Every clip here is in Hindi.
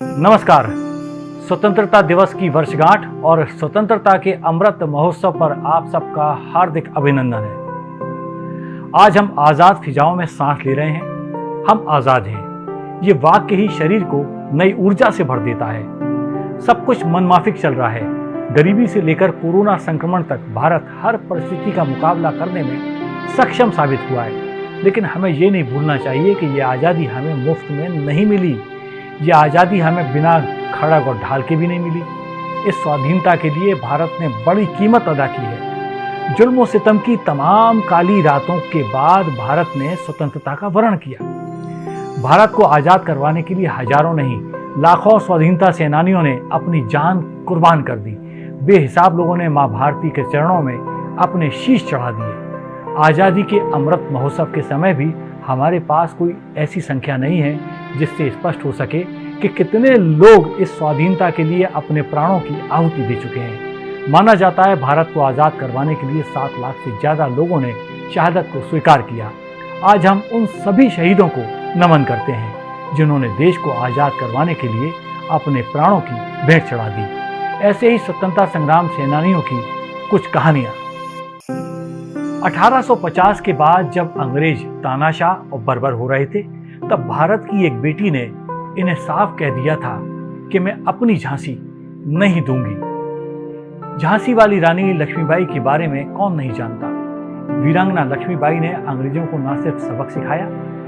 नमस्कार। स्वतंत्रता दिवस की वर्षगांठ और स्वतंत्रता के अमृत महोत्सव पर आप सबका हार्दिक अभिनंदन है। आज हम आज़ाद फिजाओं में सांस ले रहे हैं। हम आज़ाद हैं। ये वाक्य ही शरीर को नई ऊर्जा से भर देता है। सब कुछ मनमाफिक चल रहा है। गरीबी से लेकर कोरोना संक्रमण तक भारत हर परिस्थिति का मुकाबला करने में सक्षम साबित हुआ है। लेकिन हमें ये नहीं भूलना चाहिए कि ये आज़ादी हमें मुफ़्त में नहीं मिली। ये आज़ादी हमें बिना खड़ग और ढाल के भी नहीं मिली। इस स्वाधीनता के लिए भारत ने बड़ी कीमत अदा की है। जुल्म सितम की तमाम काली रातों के बाद भारत ने स्वतंत्रता का वर्ण किया। भारत को आज़ाद करवाने के लिए हज़ारों नहीं, लाखों स्वाधीनता सेनानियों ने अपनी जान कुर्बान कर दी। बेहिसाब लोगों ने माँ भारती के चरणों में अपने शीश चढ़ा दिए। आज़ादी के अमृत महोत्सव के समय भी हमारे पास कोई ऐसी संख्या नहीं है जिससे स्पष्ट हो सके कि कितने लोग इस स्वाधीनता के लिए अपने प्राणों की आहुति दे चुके हैं। माना जाता है भारत को आज़ाद करवाने के लिए सात लाख से ज़्यादा लोगों ने शहादत को स्वीकार किया। आज हम उन सभी शहीदों को नमन करते हैं, जिन्होंने देश को आज़ाद करवाने के लिए अपने प्राणों की भेंट चढ़ा दी। ऐसे ही स्वतंत्रता संग्राम सेनानियों की कुछ कहानियाँ। 1850 के बाद जब अंग्रेज़ तानाशाह और बर्बर हो रहे थे, तब भारत की एक बेटी ने इन्हें साफ़ कह दिया था कि मैं अपनी झांसी नहीं दूँगी। झांसी वाली रानी लक्ष्मीबाई के बारे में कौन नहीं जानता? वीरांगना लक्ष्मीबाई ने अंग्रेज़ों को न सिर्फ़ सबक सिखाया,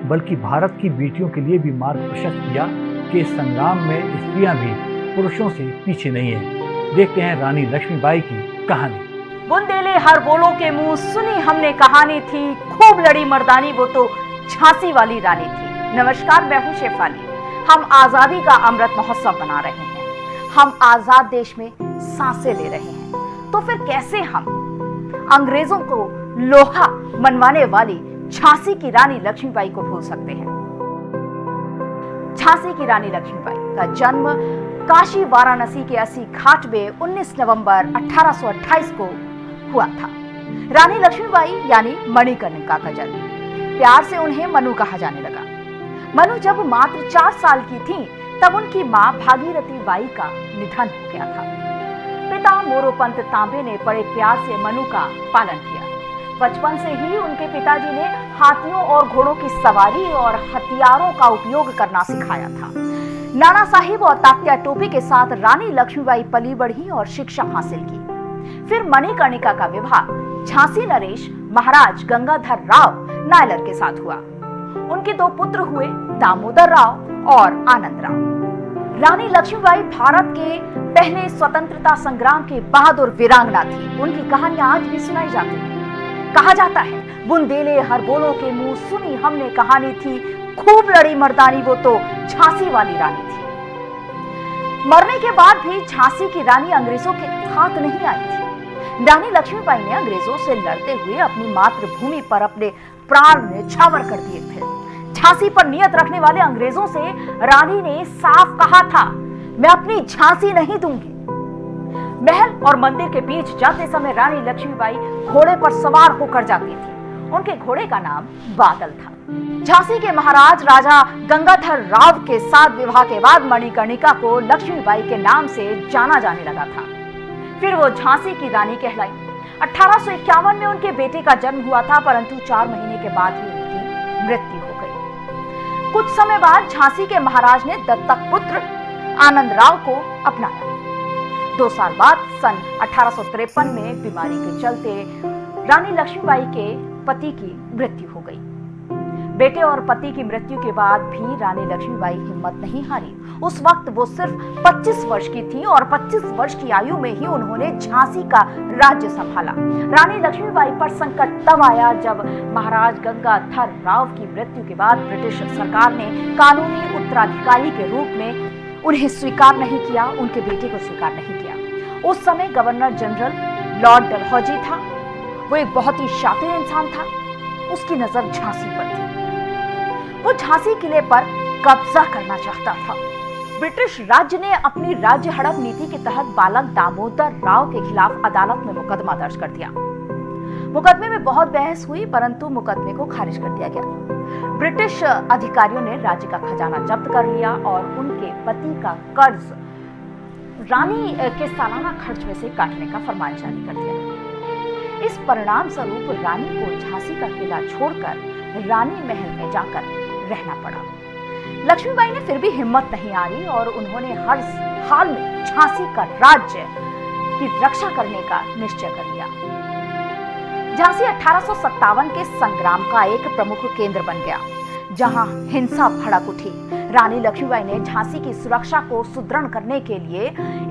बल्कि भारत की बेटियों के लिए भी मार्ग प्रशस्त किया कि संग्राम में स्त्रियाँ भी पुरुषों से पीछे नहीं है। देखते हैं रानी लक्ष्मीबाई की कहानी। बुंदेले हर बोलो के मुँह सुनी हमने कहानी थी, खूब लड़ी मर्दानी वो तो झांसी वाली रानी थी। नमस्कार, मैं हूँ शेफाली। हम आज़ादी का अमृत महोत्सव मना रहे हैं। हम आज़ाद देश में साँसें ले रहे हैं। तो फिर कैसे हम? अंग्रेज़ों को लोहा मनवाने वाली झांसी की रानी लक्ष्मीबाई को भूल सकते हैं। झांसी की रानी लक्ष्मीबाई का जन्म काशी वाराणसी के अस्सी घाट में 19 नवंबर 1828 को हुआ था। रानी लक्ष्मीबाई यानी मणिकर्णिका का जन्म। प्यार से उन्हें मनु कहा जाने लगा। मनु जब मात्र चार साल की थी, तब उनकी माँ भागीरथी बाई का निधन हो गया था। पिता मोरोपंत तांबे ने बड़े प्यार से मनु का पालन किया। बचपन से ही उनके पिताजी ने हाथियों और घोड़ों की सवारी और हथियारों का उपयोग करना सिखाया था। नाना साहिब और तात्या टोपी के साथ रानी लक्ष्मीबाई पली बढ़ी और शिक्षा हासिल की। फिर मणिकर्णिका का विवाह, झांसी नरेश, महाराज गंगाधर राव नायलर के साथ हुआ। उनके दो पुत्र हुए दामोदर राव और आनंद राव। रानी लक्ष्मीबाई भारत के पहले स्वतंत्रता संग्राम के बहादुर वीरांगना थी। उनकी कहानियाँ आज भी सुनाई जाती है। कहा जाता है, बुंदेले हर बोलों के मुँह सुनी हमने कहानी थी, खूब लड़ी मर्दानी वो तो झांसी वाली रानी थी। मरने के बाद भी झांसी की रानी अंग्रेज़ों के हाथ नहीं आई थी। रानी लक्ष्मीबाई ने अंग्रेज़ों से लड़ते हुए अपनी मातृभूमि पर अपने प्राण न्यौछावर कर दिए थे। झांसी पर नियत रखने वाले अंग्रेज़ों से रानी ने साफ़ कहा था, मैं अपनी झांसी नहीं दूँगी। महल और मंदिर के बीच जाते समय रानी लक्ष्मीबाई घोड़े पर सवार होकर जाती थी। उनके घोड़े का नाम बादल था। झांसी के महाराज राजा गंगाधर राव के साथ विवाह के बाद मणिकर्णिका को लक्ष्मीबाई के नाम से जाना जाने लगा था। फिर वो झांसी की रानी कहलाई। अठारह में उनके बेटे का जन्म हुआ था, परंतु चार महीने के बाद ही उनकी मृत्यु कुछ समय बाद झांसी के महाराज ने दत्तक पुत्र आनंद राव को अपनाया। दो साल बाद सन अठारह सौ तिरपन में बीमारी के चलते रानी लक्ष्मीबाई के पति की मृत्यु हो गई। बेटे और पति की मृत्यु के बाद भी रानी लक्ष्मीबाई हिम्मत नहीं हारी। उस वक्त वो सिर्फ़ 25 वर्ष की थी और 25 वर्ष की आयु में ही उन्होंने झांसी का राज्य संभाला। रानी लक्ष्मीबाई पर संकट तब आया जब महाराज गंगाधर राव की मृत्यु के बाद ब्रिटिश सरकार ने कानूनी उत्तराधिकारी के रूप में उन्हें स्वीकार नहीं किया, उनके बेटे को स्वीकार नहीं किया। उस समय गवर्नर जनरल लॉर्ड डलहौजी था। वो एक बहुत ही शातिर इंसान था। उसकी नज़र झांसी पर थी। वो झांसी किले पर कब्जा करना चाहता था। ब्रिटिश राज्य ने अपनी राज्य हड़प नीति के तहत बालक दामोदर राव के खिलाफ अदालत में मुकदमा दर्ज कर दिया। मुकदमे में बहुत बहस हुई, परंतु मुकदमे को खारिज कर दिया गया। ब्रिटिश अधिकारियों ने राज्य का खजाना जब्त कर लिया और उनके पति का कर्ज रानी के सालाना खर्च में से काटने का फरमान जारी कर दिया। इस परिणाम स्वरूप रानी को झांसी का किला छोड़कर रानी महल में जाकर रहना पड़ा। लक्ष्मीबाई ने फिर भी हिम्मत नहीं हारी और उन्होंने हर हाल में झांसी का राज्य की रक्षा करने का निश्चय कर लिया। झांसी अठारह सौ सत्तावन के संग्राम का एक प्रमुख केंद्र बन गया, जहाँ हिंसा भड़क उठी। रानी लक्ष्मीबाई ने झांसी की सुरक्षा को सुदृढ़ करने के लिए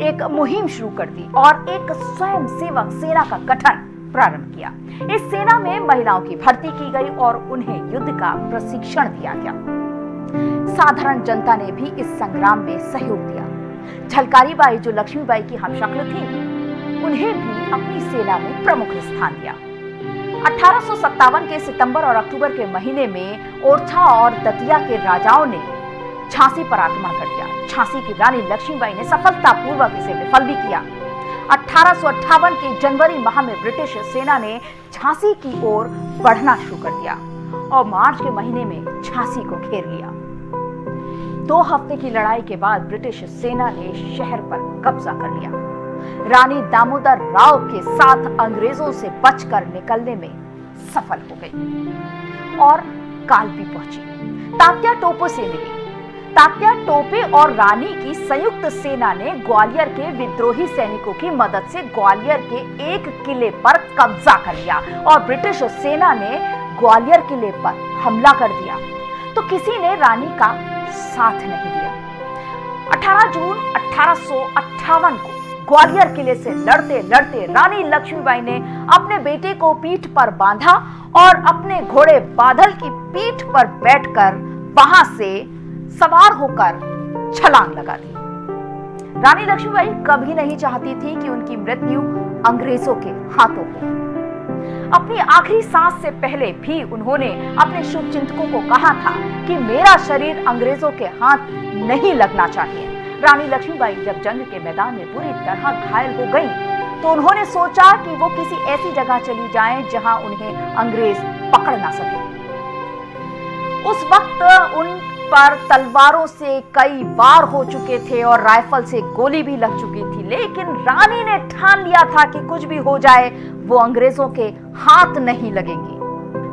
एक मुहिम शुरू कर दी और एक स्वयं सेवक सेना का गठन प्रारंभ किया। इस सेना में महिलाओं की भर्ती की गई और उन्हें युद्ध का प्रशिक्षण दिया गया। साधारण जनता ने भी इस संग्राम में सहयोग दिया। झलकारी बाई जो लक्ष्मीबाई की हमशक्ल थी, उन्हें भी अपनी सेना में प्रमुख स्थान दिया। अठारह के सितंबर और अक्टूबर के महीने में ओरछा और दतिया के राजाओं ने झांसी पर आक्रमण कर दिया। झांसी की रानी लक्ष्मीबाई ने सफलतापूर्वक इसे विफल भी किया। अठारह के जनवरी माह में ब्रिटिश सेना ने झांसी की ओर बढ़ना शुरू कर दिया और मार्च के महीने में झांसी को घेर लिया। दो हफ़्ते की लड़ाई के बाद ब्रिटिश सेना ने शहर पर कब्जा कर लिया। रानी दामोदर राव के साथ अंग्रेज़ों से बचकर निकलने में सफल हो गई और कालपी पहुँची। तात्या टोपो से मिली। तात्या, टोपे और रानी की संयुक्त सेना ने ग्वालियर के विद्रोही सैनिकों की मदद से ग्वालियर के एक किले पर कब्जा कर लिया और ब्रिटिश सेना ने ग्वालियर किले पर हमला कर दिया। तो किसी ने रानी का साथ नहीं दिया। 18 जून अठारह को ग्वालियर किले से लड़ते लड़ते रानी लक्ष्मीबाई ने अपने बेटे को पीठ पर बांधा और अपने घोड़े बादल की पीठ पर बैठकर वहाँ से सवार होकर छलांग लगा दी। रानी लक्ष्मीबाई कभी नहीं चाहती थी कि उनकी मृत्यु अंग्रेज़ों के हाथों हो। अपनी आखिरी सांस से पहले भी उन्होंने अपने शुभ चिंतकों को कहा था कि मेरा शरीर अंग्रेज़ों के हाथ नहीं लगना चाहिए। रानी लक्ष्मीबाई जब जंग के मैदान में पूरी तरह घायल हो गई तो उन्होंने सोचा कि वो किसी ऐसी जगह चली जाएँ जहाँ उन्हें अंग्रेज़ पकड़ ना सके। उस वक्त उन पर तलवारों से कई बार हो चुके थे और राइफल से गोली भी लग चुकी थी। लेकिन रानी ने ठान लिया था कि कुछ भी हो जाए, वो अंग्रेज़ों के हाथ नहीं लगेंगी।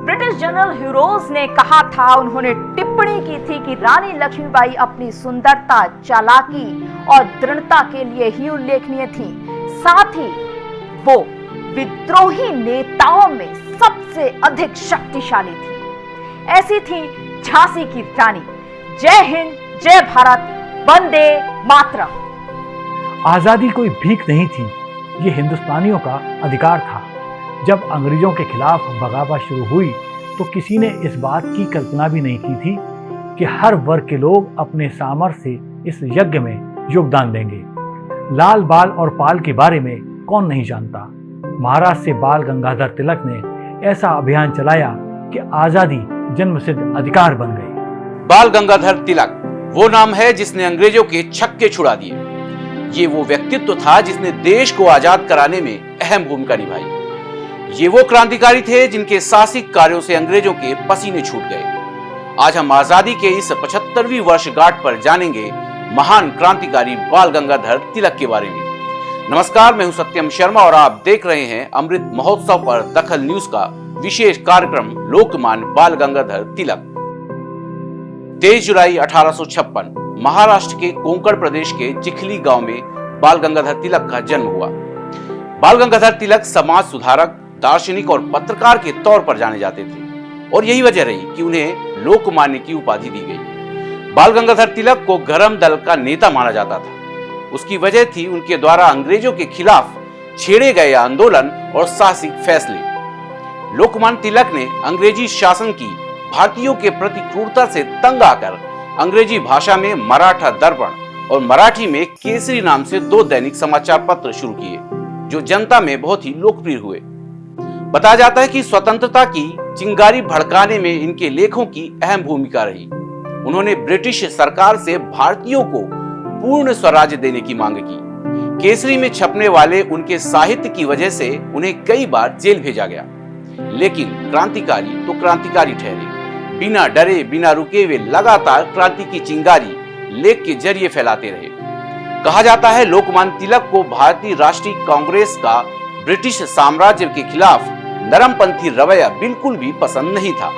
ब्रिटिश जनरल ह्यूरोज ने कहा था, उन्होंने टिप्पणी की थी कि रानी लक्ष्मीबाई अपनी सुंदरता, चालाकी और दृढ़ता के लिए ही उल्लेखनीय थी। साथ ही वो विद्रोही नेताओं में सबसे अधिक शक्तिशाली थी। ऐसी थी झांसी की रानी। जय हिंद, जय भारत, वंदे मातरम। आज़ादी कोई भीख नहीं थी, ये हिंदुस्तानियों का अधिकार था। जब अंग्रेज़ों के खिलाफ बगावत शुरू हुई तो किसी ने इस बात की कल्पना भी नहीं की थी कि हर वर्ग के लोग अपने सामर्थ्य से इस यज्ञ में योगदान देंगे। लाल बाल और पाल के बारे में कौन नहीं जानता? महाराष्ट्र से बाल गंगाधर तिलक ने ऐसा अभियान चलाया कि आज़ादी जन्म सिद्ध अधिकार बन गई। बाल गंगाधर तिलक, वो नाम है जिसने अंग्रेज़ों के छक्के छुड़ा दिए। ये वो व्यक्तित्व था जिसने देश को आज़ाद कराने में अहम भूमिका निभाई। ये वो क्रांतिकारी थे जिनके साहसिक कार्यों से अंग्रेज़ों के पसीने छूट गए। आज हम आज़ादी के इस पचहत्तरवीं वर्षगांठ पर जानेंगे महान क्रांतिकारी बाल गंगाधर तिलक के बारे में। नमस्कार, मैं हूँ सत्यम शर्मा और आप देख रहे हैं अमृत महोत्सव पर दखल न्यूज़ का विशेष कार्यक्रम लोकमान बाल गंगाधर तिलक। तेईस जुलाई अठारह सौ छप्पन, महाराष्ट्र के कोंकण प्रदेश के चिखली गाँव में बाल गंगाधर तिलक का जन्म हुआ। बाल गंगाधर तिलक समाज सुधारक, दार्शनिक और पत्रकार के तौर पर जाने जाते थे और यही वजह रही कि उन्हें लोकमान्य की उपाधि दी गई। बाल गंगाधर तिलक को गरम दल का नेता माना जाता था। उसकी वजह थी उनके द्वारा अंग्रेज़ों के खिलाफ छेड़े गए आंदोलन और साहसिक फैसले। लोकमान तिलक ने अंग्रेज़ी शासन की भारतीयों के प्रति क्रूरता से तंग आकर अंग्रेज़ी भाषा में मराठा दर्पण और मराठी में केसरी नाम से दो दैनिक समाचार पत्र शुरू किए, जो जनता में बहुत ही लोकप्रिय हुए। बताया जाता है कि स्वतंत्रता की चिंगारी भड़काने में इनके लेखों की अहम भूमिका रही। उन्होंने ब्रिटिश सरकार से भारतीयों को पूर्ण स्वराज्य देने की मांग की। केसरी में छपने वाले उनके साहित्य की वजह से उन्हें कई बार जेल भेजा गया। लेकिन क्रांतिकारी तो क्रांतिकारी ठहरे। बिना डरे, बिना रुके वे लगातार क्रांति की चिंगारी लेख के ज़रिए फैलाते रहे। कहा जाता है, लोकमान तिलक को भारतीय राष्ट्रीय कांग्रेस का ब्रिटिश साम्राज्य के खिलाफ नरमपंथी रवैया बिल्कुल भी पसंद नहीं था।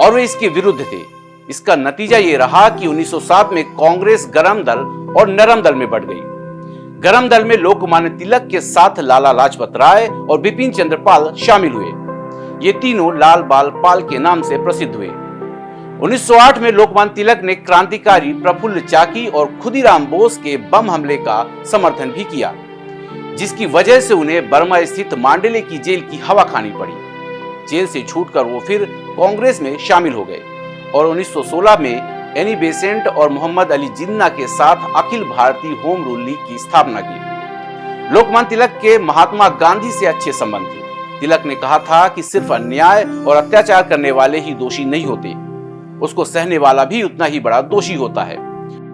और वे इसके विरुद्ध थे। इसका नतीजा ये रहा कि 1907 में कांग्रेस गरम दल और नरम दल में बढ़ गई। गरम दल में लोकमान्य तिलक के साथ लाला लाजपत राय और बिपिन चंद्रपाल शामिल हुए। ये तीनों लाल बाल पाल के नाम से प्रसिद्ध हुए। 1908 में लोकमान तिलक ने क्रांतिकारी प्रफुल्ल चाकी और खुदीराम बोस के बम हमले का समर्थन भी किया, जिसकी वजह से उन्हें बर्मा स्थित मांडेले की जेल की हवा खानी पड़ी। जेल से छूटकर वो फिर कांग्रेस में शामिल हो गए और 1916 में एनी बेसेंट और मोहम्मद अली जिन्ना के साथ Akhil Bharatiya home rule league की स्थापना की। लोकमान तिलक के महात्मा गांधी से अच्छे संबंध थे। तिलक ने कहा था कि सिर्फ़ अन्याय और अत्याचार करने वाले ही दोषी नहीं होते। उसको सहने वाला भी उतना ही बड़ा दोषी होता है।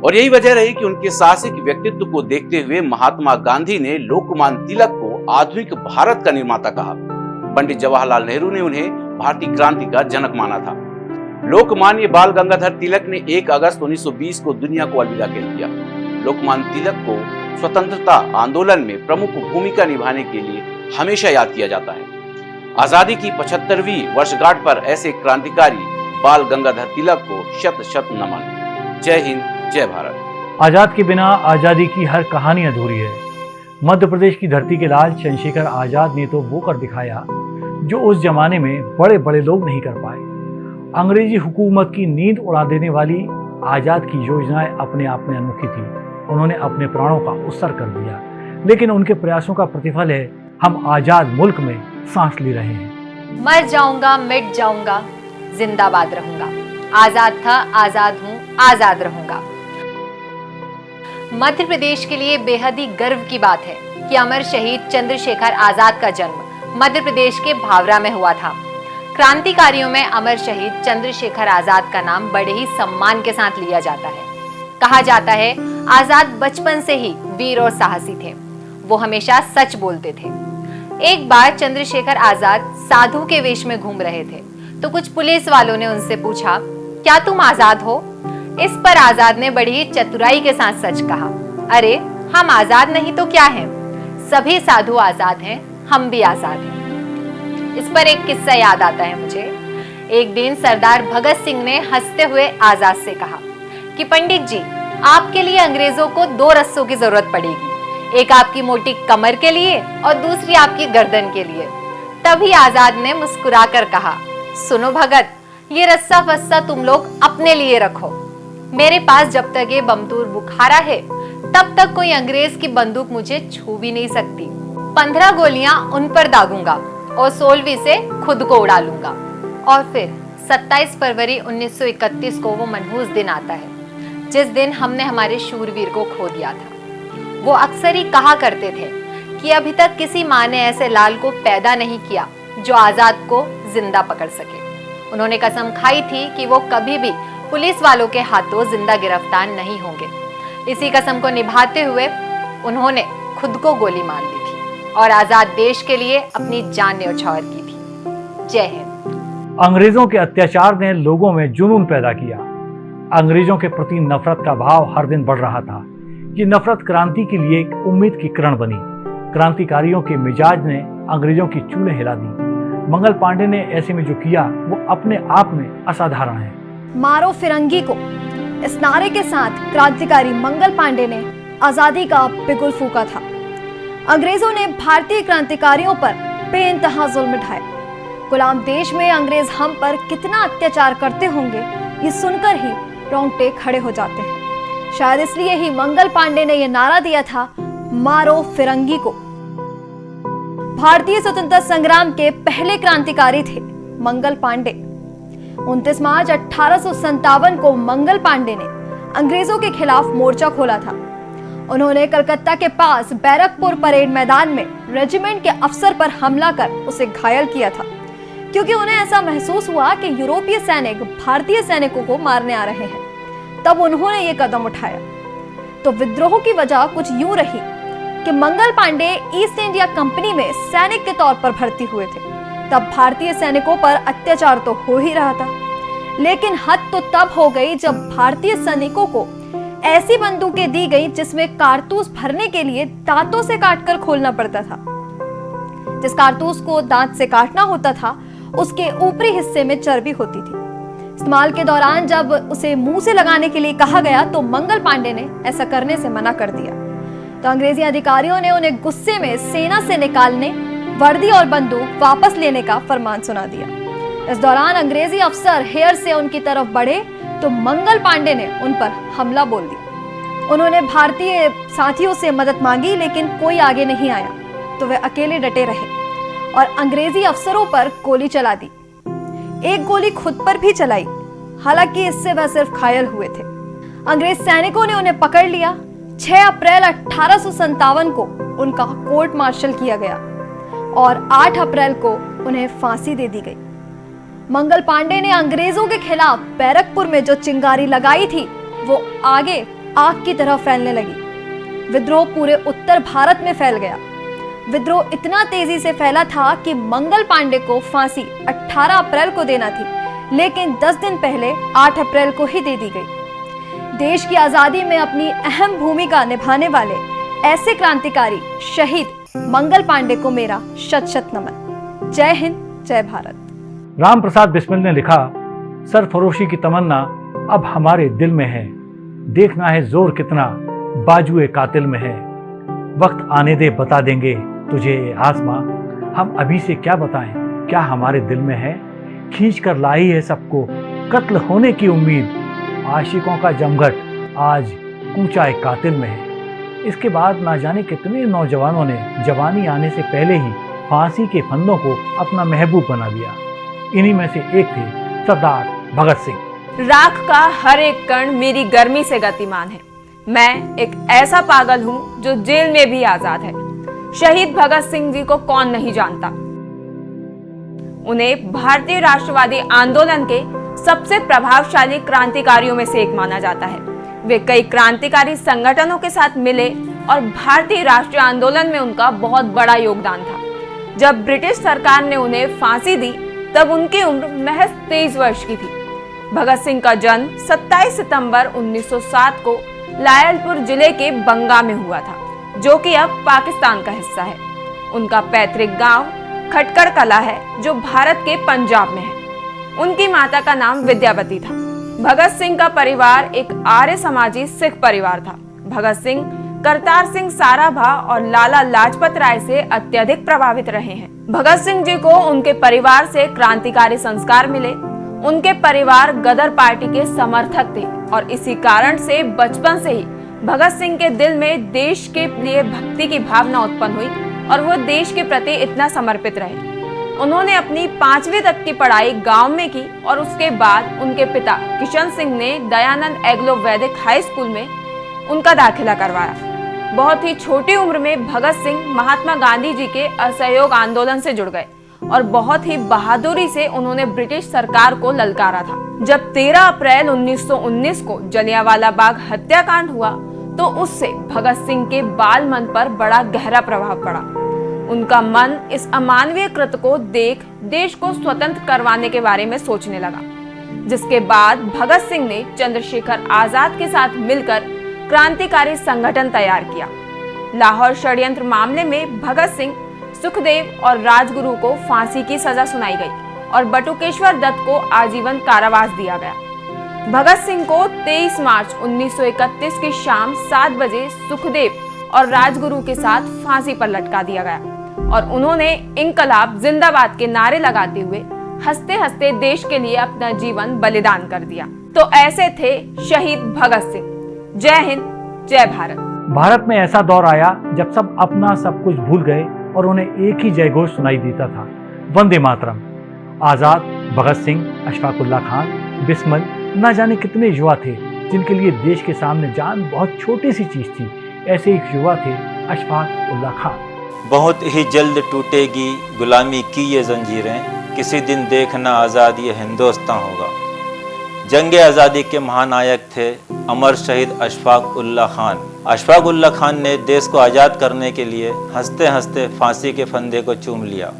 और यही वजह रही कि उनके साहसिक व्यक्तित्व को देखते हुए महात्मा गांधी ने लोकमान्य तिलक को आधुनिक भारत का निर्माता कहा। पंडित जवाहरलाल नेहरू ने उन्हें भारतीय क्रांति का जनक माना था। लोकमान्य बाल गंगाधर तिलक ने 1 अगस्त 1920 को दुनिया को अलविदा कह दिया। लोकमान्य तिलक को स्वतंत्रता आंदोलन में प्रमुख भूमिका निभाने के लिए हमेशा याद किया जाता है। आज़ादी की पचहत्तरवीं वर्षगांठ पर ऐसे क्रांतिकारी बाल गंगाधर तिलक को शत शत नमन। जय हिंद, जय भारत। आज़ाद के बिना आज़ादी की हर कहानी अधूरी है। मध्य प्रदेश की धरती के लाल चंद्रशेखर आज़ाद ने तो वो कर दिखाया, जो उस जमाने में बड़े बड़े लोग नहीं कर पाए। अंग्रेज़ी हुकूमत की नींद उड़ा देने वाली आज़ाद की योजनाएँ अपने आप में अनोखी थी। उन्होंने अपने प्राणों का उत्सर्ग कर दिया। लेकिन उनके प्रयासों का प्रतिफल है, हम आज़ाद मुल्क में सांस ले रहे हैं। मर जाऊँगा, मिट जाऊँगा, जिंदाबाद रहूँगा। आज़ाद था, आज़ाद हूँ, आज़ाद रहूँगा। मध्य प्रदेश के लिए बेहद ही गर्व की बात है कि अमर शहीद चंद्रशेखर आज़ाद का जन्म मध्य प्रदेश के भावरा में हुआ था। क्रांतिकारियों में अमर शहीद चंद्रशेखर आज़ाद का नाम बड़े ही सम्मान के साथ लिया जाता है। कहा जाता है, आज़ाद बचपन से ही वीर और साहसी थे। वो हमेशा सच बोलते थे। एक बार चंद्रशेखर आज़ाद साधु के वेश में घूम रहे थे तो कुछ पुलिस वालों ने उनसे पूछा, क्या तुम आज़ाद हो? इस पर आज़ाद ने बड़ी चतुराई के साथ सच कहा, अरे, हम आज़ाद नहीं तो क्या हैं? सभी साधु आज़ाद हैं, हम भी आज़ाद हैं. इस पर एक किस्सा याद आता है मुझे। एक दिन सरदार भगत सिंह ने हँसते हुए आज़ाद से कहा कि, पंडित जी, आपके लिए अंग्रेज़ों को दो रस्सों की ज़रूरत पड़ेगी। एक आपकी मोटी कमर के लिए और दूसरी आपकी गर्दन के लिए। तभी आज़ाद ने मुस्कुराकर कहा, सुनो भगत, ये रस्सा फस्सा तुम लोग अपने लिए रखो। मेरे पास जब तक ये बमतूर बुखारा है, तब तक कोई अंग्रेज़ की बंदूक मुझे छू भी नहीं सकती। पंद्रह गोलियाँ उन पर दागूँगा और सोलहवीं से खुद को उड़ा लूँगा। और फिर 27 फरवरी 1931 को वो मनहूस दिन आता है, जिस दिन हमने हमारे शूरवीर को खो दिया था। वो अक्सर ही कहा करते थे कि अभी तक किसी माँ ने ऐसे लाल को पैदा नहीं किया जो आज़ाद को ज़िंदा पकड़ सके। उन्होंने कसम खाई थी कि वो कभी भी पुलिस वालों के हाथों ज़िंदा गिरफ़्तार नहीं होंगे। इसी कसम को निभाते हुए उन्होंने खुद को गोली मार ली थी और आज़ाद देश के लिए अपनी जान न्यौछावर की थी। जय हिंद। अंग्रेज़ों के अत्याचार ने लोगों में जुनून पैदा किया। अंग्रेज़ों के प्रति नफरत का भाव हर दिन बढ़ रहा था। ये नफरत क्रांति के लिए एक उम्मीद की किरण बनी। क्रांतिकारियों के मिजाज ने अंग्रेज़ों की चूल्हे हिला दी। मंगल पांडे ने ऐसे में जो किया, वो अपने आप में असाधारण है। मारो फिरंगी को। इस नारे के साथ क्रांतिकारी मंगल पांडे ने आज़ादी का बिगुल फूका था। अंग्रेज़ों ने भारतीय क्रांतिकारियों पर बेइंतहा जुल्म ढाए गुलाम देश में अंग्रेज़ हम पर कितना अत्याचार करते होंगे, ये सुनकर ही रोंगटे खड़े हो जाते हैं। शायद इसलिए ही मंगल पांडे ने यह नारा दिया था, मारो फिरंगी को। भारतीय स्वतंत्रता संग्राम के पहले क्रांतिकारी थे मंगल पांडे। 29 मार्च अठारह को मंगल पांडे ने अंग्रेज़ों के खिलाफ मोर्चा खोला था। उन्होंने कलकत्ता के पास बैरकपुर परेड मैदान में रेजिमेंट के अफसर पर हमला कर उसे घायल किया था, क्योंकि उन्हें ऐसा महसूस हुआ कि यूरोपीय सैनिक भारतीय सैनिकों को मारने आ रहे हैं। तब उन्होंने ये कदम उठाया। तो विद्रोह की वजह कुछ यूँ रही कि Mangal Pandey East India Company में सैनिक के तौर पर भर्ती हुए थे। तब भारतीय सैनिकों पर अत्याचार तो हो ही रहा था। लेकिन हद तो तब हो गई जब भारतीय सैनिकों को ऐसी बंदूकें दी गई जिसमें कारतूस भरने के लिए दांतों से काटकर खोलना पड़ता था। जिस कारतूस को दांत से काटना होता था, उसके ऊपरी हिस्से में चर्बी होती थी। इस्तेमाल के दौरान जब उसे मुँह से लगाने के लिए कहा गया तो मंगल पांडे ने ऐसा करने से मना कर दिया। तो अंग्रेज़ी अधिकारियों ने उन्हें गुस्से में सेना से निकालने, वर्दी और बंदूक वापस लेने का फरमान सुना दिया। इस दौरान अंग्रेज़ी अफसर हेयर से उनकी तरफ़ बढ़े तो मंगल पांडे ने उन पर हमला बोल दिया। उन्होंने भारतीय साथियों से मदद मांगी, लेकिन कोई आगे नहीं आया तो वे अकेले डटे रहे और अंग्रेज़ी अफसरों पर गोली चला दी। एक गोली खुद पर भी चलाई। हालाँकि इससे वह सिर्फ़ घायल हुए थे। अंग्रेज़ सैनिकों ने उन्हें पकड़ लिया। 6 अप्रैल अठारह को उनका कोर्ट मार्शल किया गया और 8 अप्रैल को उन्हें फांसी दे दी गई। मंगल पांडे ने अंग्रेज़ों के खिलाफ बैरकपुर में जो चिंगारी लगाई थी, वो आगे आग की तरह फैलने लगी। विद्रोह पूरे उत्तर भारत में फैल गया। विद्रोह इतना तेज़ी से फैला था कि मंगल पांडे को फांसी 18 अप्रैल को देना थी, लेकिन 10 दिन पहले 8 अप्रैल को ही दे दी गई। देश की आज़ादी में अपनी अहम भूमिका निभाने वाले ऐसे क्रांतिकारी शहीद मंगल पांडे को मेरा शत शत नमन। जय हिंद, जय भारत। राम प्रसाद बिस्मिल ने लिखा, सरफरोशी की तमन्ना अब हमारे दिल में है। देखना है ज़ोर कितना बाजुए कातिल में है। वक्त आने दे, बता देंगे तुझे ये आसमां हम अभी से क्या बताएँ? क्या हमारे दिल में है? खींच कर लाई है सबको कत्ल होने की उम्मीद। आशिकों का जमघट आज कूचा एक कातिल में है। इसके बाद ना जाने कितने नौजवानों ने जवानी आने से पहले ही फांसी के फंदों को अपना महबूब बना लिया। इन्हीं में से एक थे सरदार भगत सिंह। राख का हर एक कण मेरी गर्मी से गतिमान है। मैं एक ऐसा पागल हूँ जो जेल में भी आज़ाद है। शहीद भगत सिंह जी को कौन नहीं जानता? उन्हें भारतीय राष्ट्रवादी आंदोलन के सबसे प्रभावशाली क्रांतिकारियों में से एक माना जाता है। वे कई क्रांतिकारी संगठनों के साथ मिले और भारतीय राष्ट्रीय आंदोलन में उनका बहुत बड़ा योगदान था। जब ब्रिटिश सरकार ने उन्हें फांसी दी, तब उनकी उम्र महज तेईस वर्ष की थी। भगत सिंह का जन्म 27 सितंबर 1907 को लायलपुर ज़िले के बंगा में हुआ था। जो कि अब पाकिस्तान का हिस्सा है। उनका पैतृक गाँव खटकड़ कला है, जो भारत के पंजाब में है। उनकी माता का नाम विद्यावती था। भगत सिंह का परिवार एक आर्य समाजी सिख परिवार था। भगत सिंह, करतार सिंह साराभा और लाला लाजपत राय से अत्यधिक प्रभावित रहे हैं। भगत सिंह जी को उनके परिवार से क्रांतिकारी संस्कार मिले। उनके परिवार गदर पार्टी के समर्थक थे और इसी कारण से बचपन से ही भगत सिंह के दिल में देश के लिए भक्ति की भावना उत्पन्न हुई और वो देश के प्रति इतना समर्पित रहे। उन्होंने अपनी पांचवी तक की पढ़ाई गाँव में की और उसके बाद उनके पिता किशन सिंह ने दयानंद एग्लो वैदिक हाई स्कूल में उनका दाखिला करवाया। बहुत ही छोटी उम्र में भगत सिंह महात्मा गांधी जी के असहयोग आंदोलन से जुड़ गए। और बहुत ही बहादुरी से उन्होंने ब्रिटिश सरकार को ललकारा था। जब 13 अप्रैल 1919 को जलियांवाला बाग हत्याकांड हुआ तो उससे भगत सिंह के बाल मन पर बड़ा गहरा प्रभाव पड़ा। उनका मन इस अमानवीय कृत को देख, देश को स्वतंत्र करवाने के बारे में सोचने लगा। जिसके बाद भगत सिंह ने चंद्रशेखर आज़ाद के साथ मिलकर क्रांतिकारी संगठन तैयार किया। लाहौर षड्यंत्र मामले में भगत सिंह सुखदेव और राजगुरु को फांसी की सजा सुनाई गई और बटुकेश्वर दत्त को आजीवन कारावास दिया गया। भगत सिंह को 23 मार्च 1931 की शाम 7 बजे सुखदेव और राजगुरु के साथ फांसी पर लटका दिया गया और उन्होंने इनकलाब जिंदाबाद के नारे लगाते हुए हँसते हँसते देश के लिए अपना जीवन बलिदान कर दिया। तो ऐसे थे शहीद भगत सिंह। जय हिंद, जय भारत। भारत में ऐसा दौर आया जब सब अपना सब कुछ भूल गए और उन्हें एक ही जयघोष सुनाई देता था। वंदे मातरम। आज़ाद भगत सिंह, अशफाकुल्ला खान, बिस्मल, न जाने कितने युवा थे, जिनके लिए देश के सामने जान बहुत छोटी सी चीज़ थी। ऐसे एक युवा थे अशफाक उल्ला खान। बहुत ही जल्द टूटेगी गुलामी की ये जंजीरें। किसी दिन देखना आज़ाद ये हिंदुस्तान होगा। जंग आज़ादी के महानायक थे अमर शहीद अशफाक उल्ला खान। अशफाक उल्ला खान ने देश को आज़ाद करने के लिए हँसते हँसते फांसी के फंदे को चूम लिया।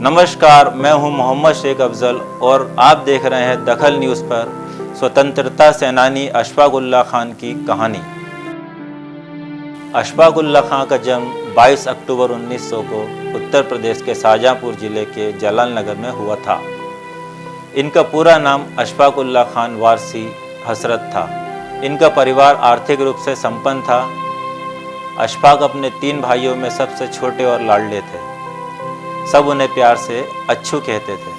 नमस्कार, मैं हूँ मोहम्मद शेख अफजल और आप देख रहे हैं दखल न्यूज़ पर स्वतंत्रता सेनानी अशफाकुल्ला खान की कहानी। अशफाकुल्ला खान का जन्म 22 अक्टूबर 1900 को उत्तर प्रदेश के शाहजहाँपुर ज़िले के जलाल नगर में हुआ था। इनका पूरा नाम अशफाकुल्ला खान वारसी हसरत था। इनका परिवार आर्थिक रूप से संपन्न था। अशफाक अपने तीन भाइयों में सबसे छोटे और लाडले थे। सब उन्हें प्यार से अच्छू कहते थे।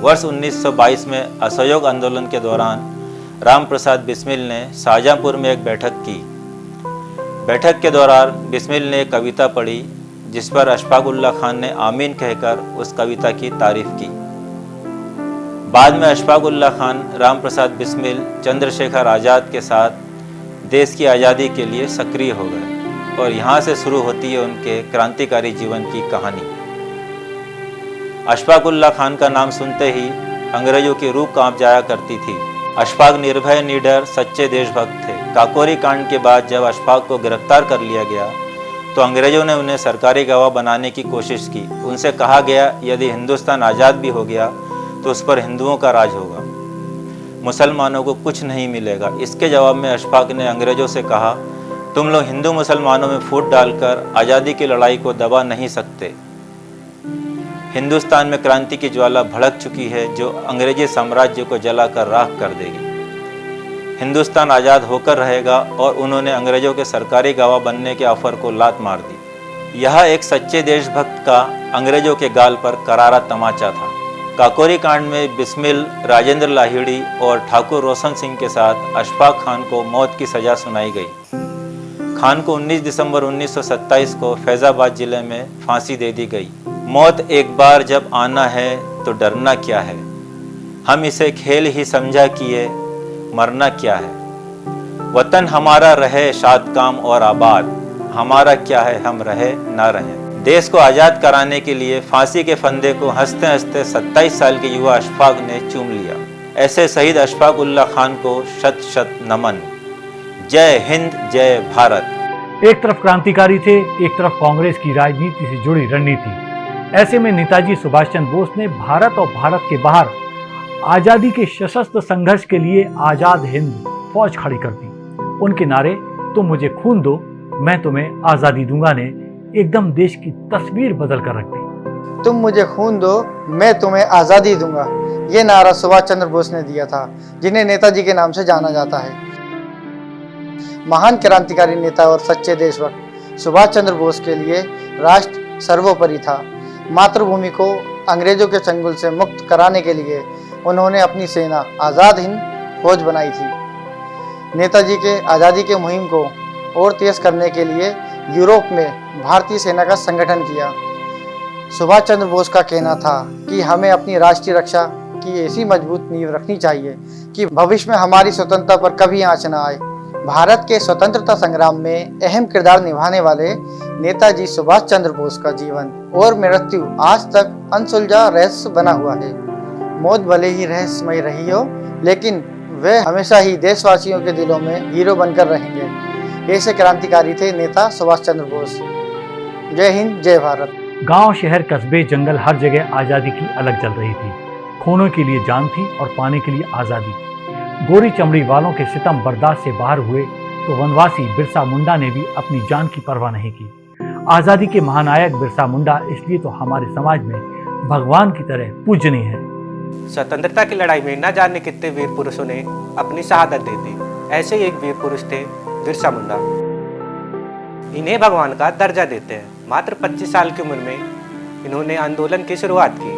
वर्ष 1922 में असहयोग आंदोलन के दौरान राम प्रसाद बिस्मिल ने शाहजहाँपुर में एक बैठक की। बैठक के दौरान बिस्मिल ने एक कविता पढ़ी, जिस पर अशफाकुल्ला खान ने आमीन कहकर उस कविता की तारीफ़ की। बाद में अशफाकुल्ला खान राम प्रसाद बिस्मिल, चंद्रशेखर आज़ाद के साथ देश की आज़ादी के लिए सक्रिय हो गए और यहाँ से शुरू होती है उनके क्रांतिकारी जीवन की कहानी। अशफाकुल्ला खान का नाम सुनते ही अंग्रेज़ों की रूह काँप जाया करती थी। अशफाक निर्भय, निडर, सच्चे देशभक्त थे। काकोरी कांड के बाद जब अशफाक को गिरफ़्तार कर लिया गया तो अंग्रेज़ों ने उन्हें सरकारी गवाह बनाने की कोशिश की। उनसे कहा गया, यदि हिंदुस्तान आज़ाद भी हो गया तो उस पर हिंदुओं का राज होगा। मुसलमानों को कुछ नहीं मिलेगा। इसके जवाब में अशफाक ने अंग्रेज़ों से कहा, तुम लोग हिंदू मुसलमानों में फूट डालकर आज़ादी की लड़ाई को दबा नहीं सकते। हिंदुस्तान में क्रांति की ज्वाला भड़क चुकी है, जो अंग्रेज़ी साम्राज्य को जलाकर राख कर देगी। हिंदुस्तान आज़ाद होकर रहेगा और उन्होंने अंग्रेज़ों के सरकारी गवाह बनने के ऑफ़र को लात मार दी। यह एक सच्चे देशभक्त का अंग्रेज़ों के गाल पर करारा तमाचा था। काकोरी कांड में बिस्मिल, राजेंद्र लाहिड़ी और ठाकुर रोशन सिंह के साथ अशफाक खान को मौत की सजा सुनाई गई। खान को 19 दिसंबर 1927 को फैज़ाबाद ज़िले में फांसी दे दी गई। मौत एक बार जब आना है तो डरना क्या है? हम इसे खेल ही समझा किए, मरना क्या है? वतन हमारा रहे शाद काम और आबाद। हमारा क्या है, हम रहे, ना रहे। देश को आज़ाद कराने के लिए फांसी के फंदे को हँसते हँसते 27 साल के युवा अशफाक ने चूम लिया। ऐसे शहीद अशफाक उल्ला खान को शत शत नमन। जय हिंद, जय भारत। एक तरफ़ क्रांतिकारी थे, एक तरफ़ कांग्रेस की राजनीति से जुड़ी रणनीति। ऐसे में नेताजी सुभाष चंद्र बोस ने भारत और भारत के बाहर आज़ादी के सशस्त्र संघर्ष के लिए आज़ाद हिंद फौज खड़ी कर दी। उनके नारे, तुम मुझे खून दो, मैं तुम्हें आज़ादी दूँगा ने एकदम देश की तस्वीर बदल कर रख दी। तुम मुझे खून दो, मैं तुम्हें आज़ादी दूँगा। ये नारा सुभाष चंद्र बोस ने दिया था, जिन्हें नेताजी के नाम से जाना जाता है। महान क्रांतिकारी नेता और सच्चे देशभक्त सुभाष चंद्र बोस के लिए राष्ट्र सर्वोपरि था। मातृभूमि को अंग्रेज़ों के चंगुल से मुक्त कराने के लिए उन्होंने अपनी सेना आज़ाद हिंद फौज बनाई थी। नेताजी के, आज़ादी के मुहिम को और तेज करने के लिए यूरोप में भारतीय सेना का संगठन किया। सुभाष चंद्र बोस का कहना था कि हमें अपनी राष्ट्रीय रक्षा की ऐसी मज़बूत नींव रखनी चाहिए कि भविष्य में हमारी स्वतंत्रता पर कभी आँच न आए। भारत के स्वतंत्रता संग्राम में अहम किरदार निभाने वाले नेताजी सुभाष चंद्र बोस का जीवन और मृत्यु आज तक अनसुलझा रहस्य बना हुआ है। मौत भले ही रहस्यमय रही हो, लेकिन वे हमेशा ही देशवासियों के दिलों में हीरो बनकर रहेंगे। ऐसे क्रांतिकारी थे नेता सुभाष चंद्र बोस। जय हिंद जय भारत। गाँव शहर कस्बे जंगल हर जगह आज़ादी की अलग जल रही थी। खूनों के लिए जान थी और पाने के लिए आज़ादी। गोरी चमड़ी वालों के सितम बर्दाश्त से बाहर हुए तो वनवासी बिरसा मुंडा ने भी अपनी जान की परवाह नहीं की। आज़ादी के महानायक बिरसा मुंडा इसलिए तो हमारे समाज में भगवान की तरह पूजनीय है। स्वतंत्रता की लड़ाई में न जाने कितने वीर पुरुषों ने अपनी शहादत दे दी। ऐसे एक वीर पुरुष थे बिरसा मुंडा। इन्हें भगवान का दर्जा देते हैं। मात्र 25 साल की उम्र में इन्होंने आंदोलन की शुरुआत की।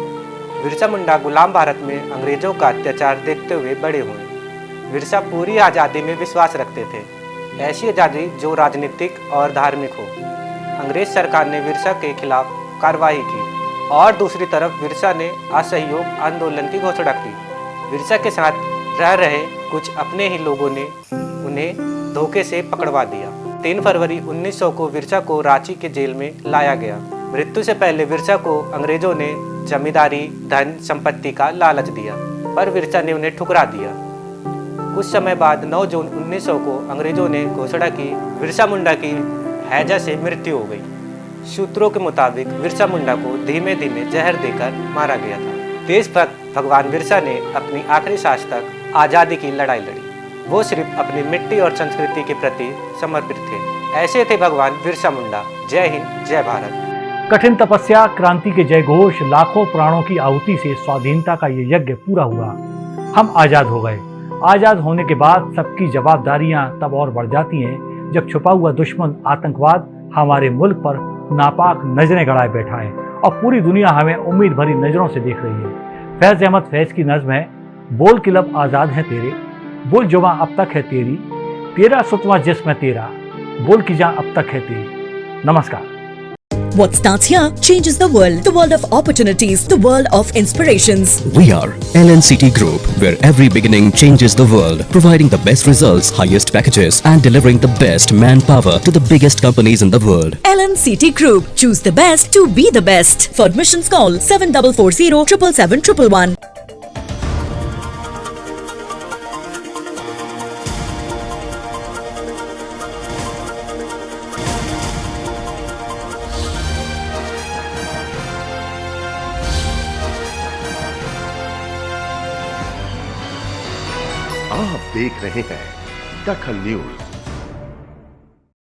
बिरसा मुंडा गुलाम भारत में अंग्रेज़ों का अत्याचार देखते हुए बड़े हुए। बिरसा पूरी आज़ादी में विश्वास रखते थे। ऐसी आज़ादी जो राजनीतिक और धार्मिक हो। अंग्रेज़ सरकार ने बिरसा के खिलाफ कार्रवाई की और दूसरी तरफ़ बिरसा ने असहयोग आंदोलन की घोषणा की। बिरसा के साथ रह रहे कुछ अपने ही लोगों ने उन्हें धोखे से पकड़वा दिया। 3 फरवरी 1900 को बिरसा को रांची के जेल में लाया गया। मृत्यु से पहले बिरसा को अंग्रेज़ों ने जमींदारी, धन, संपत्ति का लालच दिया, पर बिरसा ने उन्हें ठुकरा दिया। कुछ समय बाद 9 जून 1900 को अंग्रेज़ों ने घोषणा की बिरसा मुंडा की हैजा से मृत्यु हो गई। सूत्रों के मुताबिक बिरसा मुंडा को धीमे धीमे जहर देकर मारा गया था। देशभक्त भगवान बिरसा ने अपनी आखिरी सांस तक आज़ादी की लड़ाई लड़ी। वो सिर्फ़ अपनी मिट्टी और संस्कृति के प्रति समर्पित थे। ऐसे थे भगवान बिरसा मुंडा। जय हिंद, जय भारत। कठिन तपस्या, क्रांति के जय घोष लाखों प्राणों की आहुति से स्वाधीनता का ये यज्ञ पूरा हुआ। हम आज़ाद हो गए। आज़ाद होने के बाद सबकी जवाबदारियाँ तब और बढ़ जाती हैं, जब छुपा हुआ दुश्मन, आतंकवाद हमारे मुल्क पर नापाक नज़रें गड़ाए बैठा है और पूरी दुनिया हमें उम्मीद भरी नज़रों से देख रही है। फैज अहमद, फैज की नज्म है, बोल किलब आज़ाद है तेरे। बोल जुबा अब तक है तेरी तेरा सुतवा जिस्म है तेरा बोल की जा अब तक है तेरी नमस्कार What starts here changes the world. The world of opportunities, the world of inspirations. We are LNCT Group, where every beginning changes the world, providing the best results, highest packages, and delivering the best manpower to the biggest companies in the world. LNCT Group. Choose the best to be the best. For admissions, call 7440 777 111. रहे हैं। दखल न्यूज़।